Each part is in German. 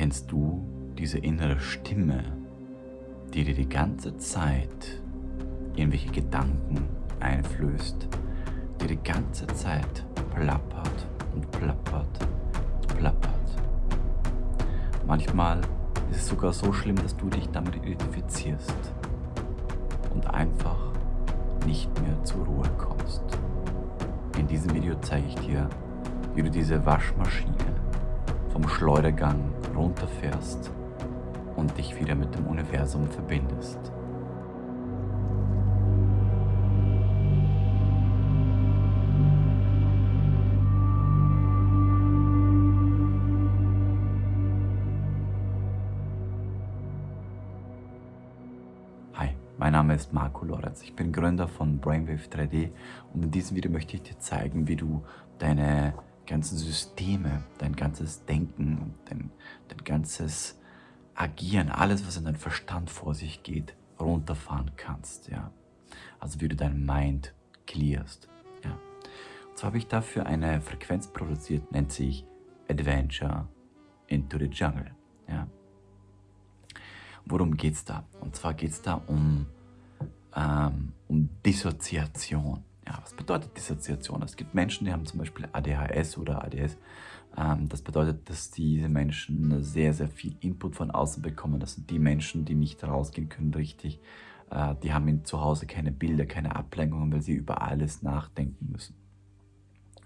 Kennst du diese innere Stimme, die dir die ganze Zeit irgendwelche Gedanken einflößt, die die ganze Zeit plappert und plappert und plappert? Manchmal ist es sogar so schlimm, dass du dich damit identifizierst und einfach nicht mehr zur Ruhe kommst. In diesem Video zeige ich dir, wie du diese Waschmaschine vom Schleudergang runterfährst und dich wieder mit dem Universum verbindest. Hi, mein Name ist Marco Lorenz. Ich bin Gründer von Brainwave 3D und in diesem Video möchte ich dir zeigen, wie du deine ganzen Systeme, dein ganzes Denken, dein, dein ganzes Agieren, alles, was in deinem Verstand vor sich geht, runterfahren kannst. Ja? Also wie du dein Mind clearst. Ja? Und zwar habe ich dafür eine Frequenz produziert, nennt sich Adventure into the Jungle. Ja? Worum geht es da? Und zwar geht es da um, ähm, um Dissoziation. Ja, was bedeutet Dissoziation? Es gibt Menschen, die haben zum Beispiel ADHS oder ADS. Ähm, das bedeutet, dass diese Menschen sehr, sehr viel Input von außen bekommen. Das sind die Menschen, die nicht rausgehen können richtig. Äh, die haben zu Hause keine Bilder, keine Ablenkungen, weil sie über alles nachdenken müssen.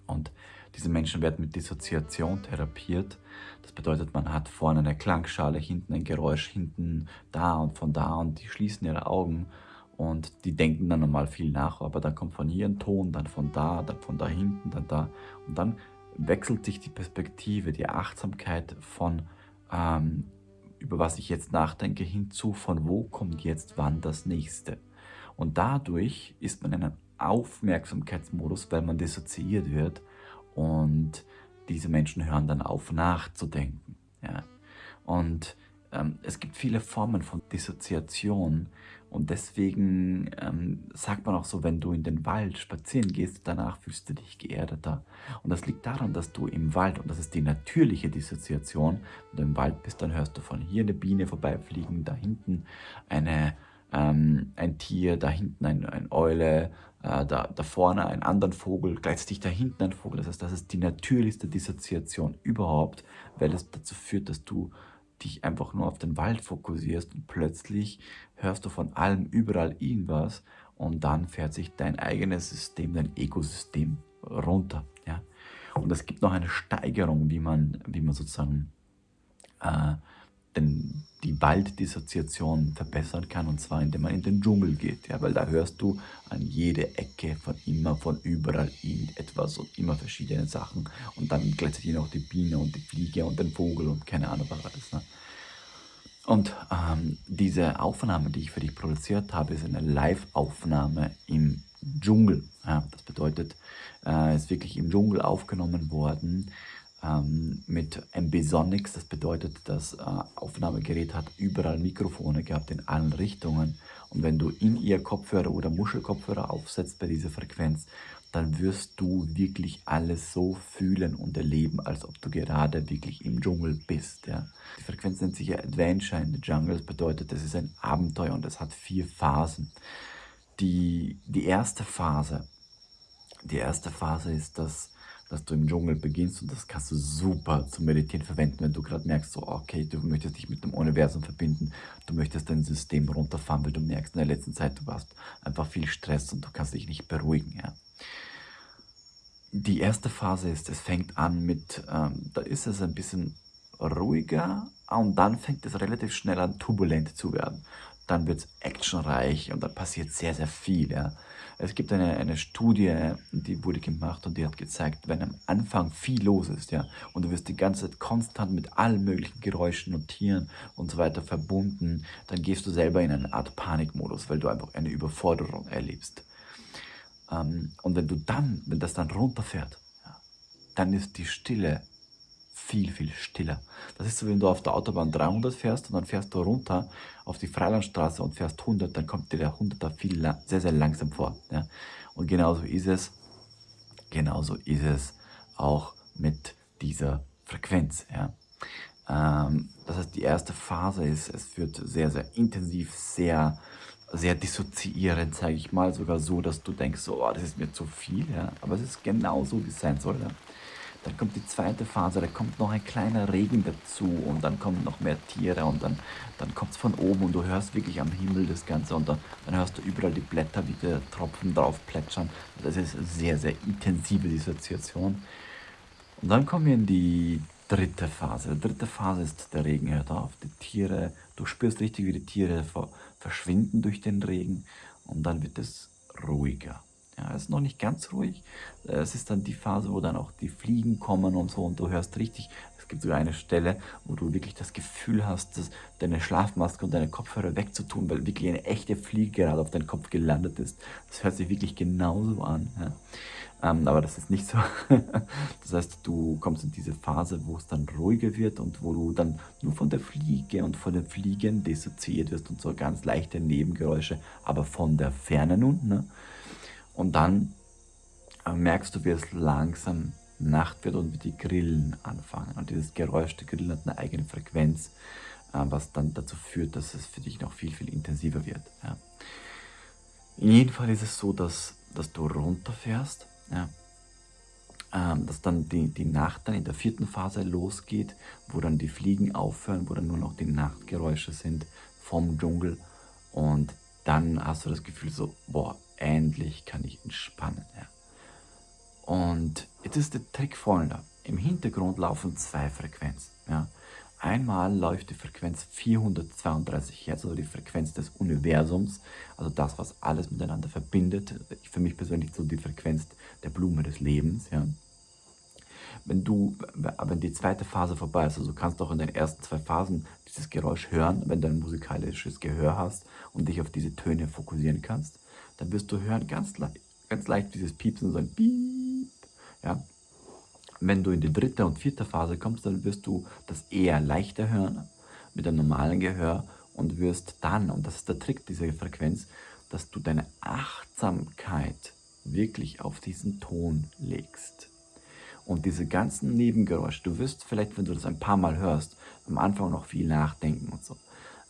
Und diese Menschen werden mit Dissoziation therapiert. Das bedeutet, man hat vorne eine Klangschale, hinten ein Geräusch, hinten da und von da und die schließen ihre Augen und die denken dann normal viel nach, aber dann kommt von hier ein Ton, dann von da, dann von da hinten, dann da. Und dann wechselt sich die Perspektive, die Achtsamkeit von, ähm, über was ich jetzt nachdenke, hinzu, von wo kommt jetzt wann das nächste. Und dadurch ist man in einem Aufmerksamkeitsmodus, weil man dissoziiert wird und diese Menschen hören dann auf nachzudenken. Ja. Und es gibt viele Formen von Dissoziation und deswegen ähm, sagt man auch so, wenn du in den Wald spazieren gehst, danach fühlst du dich geerdeter. Und das liegt daran, dass du im Wald, und das ist die natürliche Dissoziation, wenn du im Wald bist, dann hörst du von hier eine Biene vorbeifliegen, da hinten eine, ähm, ein Tier, da hinten ein, ein Eule, äh, da, da vorne einen anderen Vogel, gleichzeitig da hinten ein Vogel. Das heißt, das ist die natürlichste Dissoziation überhaupt, weil es dazu führt, dass du dich einfach nur auf den Wald fokussierst und plötzlich hörst du von allem überall irgendwas und dann fährt sich dein eigenes System, dein Ökosystem runter. Ja? Und es gibt noch eine Steigerung, wie man, wie man sozusagen äh, Walddissoziation verbessern kann, und zwar indem man in den Dschungel geht, ja, weil da hörst du an jede Ecke von immer, von überall irgendetwas und immer verschiedene Sachen und dann gleichzeitig noch die Biene und die Fliege und den Vogel und keine Ahnung was alles. Ne? Und ähm, diese Aufnahme, die ich für dich produziert habe, ist eine Live-Aufnahme im Dschungel. Ja, das bedeutet, äh, ist wirklich im Dschungel aufgenommen worden ähm, mit Ambisonics. Das bedeutet, das äh, Aufnahmegerät hat überall Mikrofone gehabt in allen Richtungen. Und wenn du in ihr Kopfhörer oder Muschelkopfhörer aufsetzt bei dieser Frequenz, dann wirst du wirklich alles so fühlen und erleben, als ob du gerade wirklich im Dschungel bist. Ja. Die Frequenz nennt sich ja Adventure in the Jungle. Das bedeutet, es ist ein Abenteuer und es hat vier Phasen. Die, die erste Phase, die erste Phase ist das dass du im Dschungel beginnst und das kannst du super zum Meditieren verwenden, wenn du gerade merkst, so okay, du möchtest dich mit dem Universum verbinden, du möchtest dein System runterfahren, weil du merkst in der letzten Zeit, du hast einfach viel Stress und du kannst dich nicht beruhigen. Ja. Die erste Phase ist, es fängt an mit, ähm, da ist es ein bisschen ruhiger und dann fängt es relativ schnell an turbulent zu werden dann wird es actionreich und dann passiert sehr, sehr viel. Ja. Es gibt eine, eine Studie, die wurde gemacht und die hat gezeigt, wenn am Anfang viel los ist, ja, und du wirst die ganze Zeit konstant mit allen möglichen Geräuschen und Tieren und so weiter verbunden, dann gehst du selber in eine Art Panikmodus, weil du einfach eine Überforderung erlebst. Ähm, und wenn du dann, wenn das dann runterfährt, ja, dann ist die Stille viel, viel stiller. Das ist so, wenn du auf der Autobahn 300 fährst und dann fährst du runter auf die Freilandstraße und fährst 100, dann kommt dir der 100er viel, sehr, sehr langsam vor. Ja? Und genauso ist es, genauso ist es auch mit dieser Frequenz. Ja? Ähm, das heißt, die erste Phase ist, es wird sehr, sehr intensiv, sehr, sehr dissoziierend, sage ich mal, sogar so, dass du denkst, so, oh, das ist mir zu viel, ja. Aber es ist genau so, wie es sein soll, ja. Dann kommt die zweite Phase, da kommt noch ein kleiner Regen dazu und dann kommen noch mehr Tiere und dann, dann kommt es von oben und du hörst wirklich am Himmel das Ganze und dann, dann hörst du überall die Blätter, wie die Tropfen drauf plätschern. Das ist eine sehr, sehr intensive Dissoziation. Und dann kommen wir in die dritte Phase. Die dritte Phase ist, der Regen hört auf, die Tiere, du spürst richtig, wie die Tiere verschwinden durch den Regen und dann wird es ruhiger. Ja, es ist noch nicht ganz ruhig. Es ist dann die Phase, wo dann auch die Fliegen kommen und so und du hörst richtig, es gibt sogar eine Stelle, wo du wirklich das Gefühl hast, dass deine Schlafmaske und deine Kopfhörer wegzutun, weil wirklich eine echte Fliege gerade auf deinen Kopf gelandet ist. Das hört sich wirklich genauso an. Ja. Ähm, aber das ist nicht so. das heißt, du kommst in diese Phase, wo es dann ruhiger wird und wo du dann nur von der Fliege und von den Fliegen dissoziiert wirst und so ganz leichte Nebengeräusche, aber von der Ferne nun. Ne? Und dann äh, merkst du, wie es langsam Nacht wird und wie die Grillen anfangen. Und dieses Geräusch der Grillen hat eine eigene Frequenz, äh, was dann dazu führt, dass es für dich noch viel, viel intensiver wird. Ja. In jedem Fall ist es so, dass, dass du runterfährst, ja. ähm, dass dann die, die Nacht dann in der vierten Phase losgeht, wo dann die Fliegen aufhören, wo dann nur noch die Nachtgeräusche sind vom Dschungel und dann hast du das Gefühl so, boah, endlich kann ich entspannen. Ja. Und jetzt ist der Trick folgender. Im Hintergrund laufen zwei Frequenzen. Ja. Einmal läuft die Frequenz 432 Hertz, also die Frequenz des Universums, also das, was alles miteinander verbindet. Für mich persönlich so die Frequenz der Blume des Lebens. Ja. Wenn du, wenn die zweite Phase vorbei ist, also du kannst auch in den ersten zwei Phasen dieses Geräusch hören, wenn du ein musikalisches Gehör hast und dich auf diese Töne fokussieren kannst dann wirst du hören ganz, le ganz leicht dieses Piepsen, so ein Piep. Ja. Wenn du in die dritte und vierte Phase kommst, dann wirst du das eher leichter hören mit einem normalen Gehör und wirst dann, und das ist der Trick dieser Frequenz, dass du deine Achtsamkeit wirklich auf diesen Ton legst. Und diese ganzen Nebengeräusche, du wirst vielleicht, wenn du das ein paar Mal hörst, am Anfang noch viel nachdenken und so.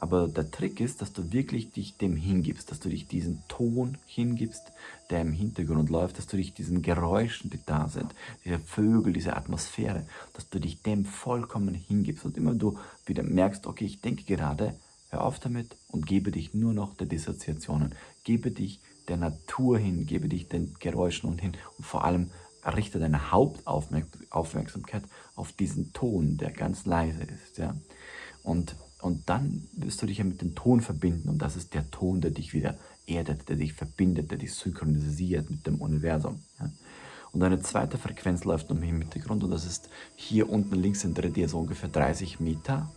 Aber der Trick ist, dass du wirklich dich dem hingibst, dass du dich diesen Ton hingibst, der im Hintergrund läuft, dass du dich diesen Geräuschen, die da sind, diese Vögel, diese Atmosphäre, dass du dich dem vollkommen hingibst. Und immer du wieder merkst, okay, ich denke gerade, hör auf damit und gebe dich nur noch der Dissoziationen. Gebe dich der Natur hin, gebe dich den Geräuschen und hin und vor allem richte deine Hauptaufmerksamkeit auf diesen Ton, der ganz leise ist. Ja? Und und dann wirst du dich ja mit dem Ton verbinden und das ist der Ton, der dich wieder erdet, der dich verbindet, der dich synchronisiert mit dem Universum. Ja. Und eine zweite Frequenz läuft noch im Hintergrund und das ist hier unten links hinter dir so ungefähr 30 Meter.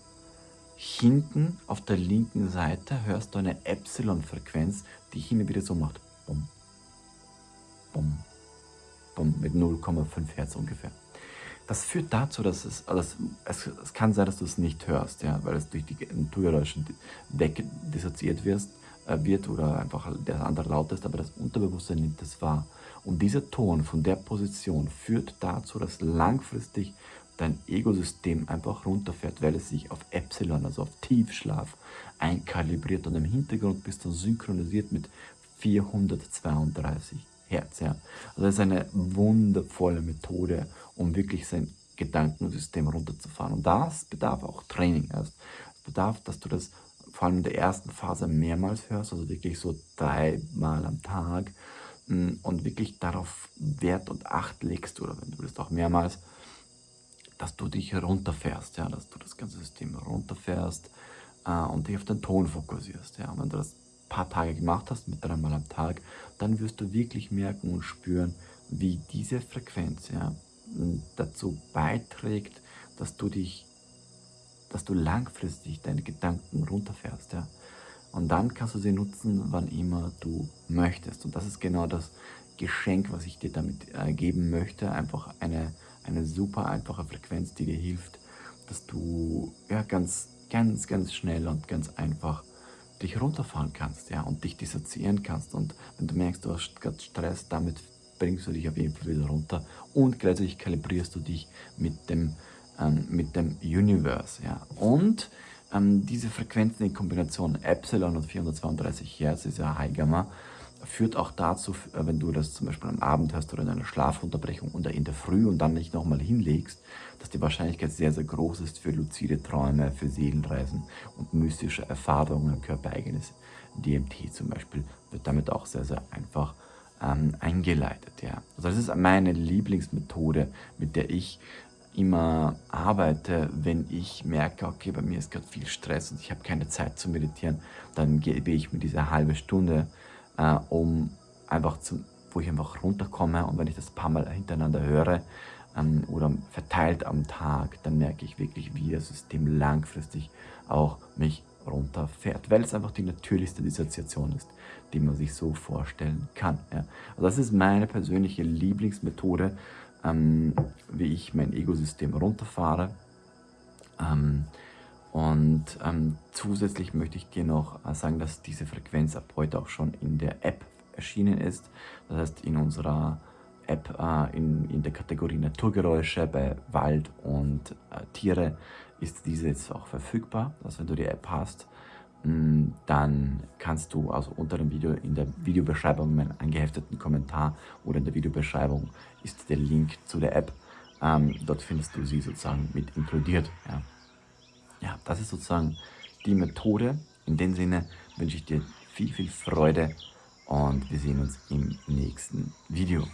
Hinten auf der linken Seite hörst du eine Epsilon-Frequenz, die hin und wieder so macht. Bum, bum, bum, mit 0,5 Hertz ungefähr. Das führt dazu, dass es, also es, es kann sein, dass du es nicht hörst, ja, weil es durch die Naturgeräusche wegdissoziiert wirst, äh, wird oder einfach der andere laut ist, aber das Unterbewusstsein nimmt es wahr. Und dieser Ton von der Position führt dazu, dass langfristig dein Ego-System einfach runterfährt, weil es sich auf Epsilon, also auf Tiefschlaf, einkalibriert und im Hintergrund bist du synchronisiert mit 432 Herz. Ja. Also das ist eine wundervolle Methode, um wirklich sein Gedankensystem runterzufahren. Und das bedarf auch Training erst. Es bedarf, dass du das vor allem in der ersten Phase mehrmals hörst, also wirklich so dreimal am Tag mm, und wirklich darauf Wert und Acht legst oder wenn du willst auch mehrmals, dass du dich runterfährst, ja, dass du das ganze System runterfährst äh, und dich auf den Ton fokussierst. Ja. Und wenn du das paar Tage gemacht hast, mit dreimal am Tag, dann wirst du wirklich merken und spüren, wie diese Frequenz ja, dazu beiträgt, dass du dich, dass du langfristig deine Gedanken runterfährst. Ja. Und dann kannst du sie nutzen, wann immer du möchtest. Und das ist genau das Geschenk, was ich dir damit äh, geben möchte. Einfach eine, eine super einfache Frequenz, die dir hilft, dass du ja, ganz, ganz, ganz schnell und ganz einfach dich runterfahren kannst ja, und dich dissoziieren kannst. Und wenn du merkst, du hast gerade Stress, damit bringst du dich auf jeden Fall wieder runter und gleichzeitig kalibrierst du dich mit dem ähm, mit dem Universe. Ja. Und ähm, diese Frequenzen in Kombination Epsilon und 432 Hertz, ist ja High Gamma, führt auch dazu, äh, wenn du das zum Beispiel am Abend hast oder in einer Schlafunterbrechung oder in der Früh und dann nicht nochmal hinlegst, dass die Wahrscheinlichkeit sehr, sehr groß ist für luzide Träume, für Seelenreisen und mystische Erfahrungen, körpereigenes DMT zum Beispiel, wird damit auch sehr, sehr einfach ähm, eingeleitet. Ja. Also das ist meine Lieblingsmethode, mit der ich immer arbeite, wenn ich merke, okay, bei mir ist gerade viel Stress und ich habe keine Zeit zu meditieren, dann gebe ich mir diese halbe Stunde, äh, um einfach zu, wo ich einfach runterkomme und wenn ich das paar Mal hintereinander höre ähm, oder verteilt am Tag, dann merke ich wirklich, wie das System langfristig auch mich runterfährt, weil es einfach die natürlichste Dissoziation ist, die man sich so vorstellen kann. Ja. Also das ist meine persönliche Lieblingsmethode, ähm, wie ich mein Ego-System runterfahre. Ähm, und ähm, zusätzlich möchte ich dir noch äh, sagen, dass diese Frequenz ab heute auch schon in der App erschienen ist. Das heißt, in unserer App äh, in, in der Kategorie Naturgeräusche bei Wald und äh, Tiere ist diese jetzt auch verfügbar. Also wenn du die App hast, Mm, dann kannst du also unter dem Video in der Videobeschreibung meinen angehefteten Kommentar oder in der Videobeschreibung ist der Link zu der App. Ähm, dort findest du sie sozusagen mit inkludiert. Ja. Ja, das ist sozusagen die Methode. In dem Sinne wünsche ich dir viel, viel Freude und wir sehen uns im nächsten Video.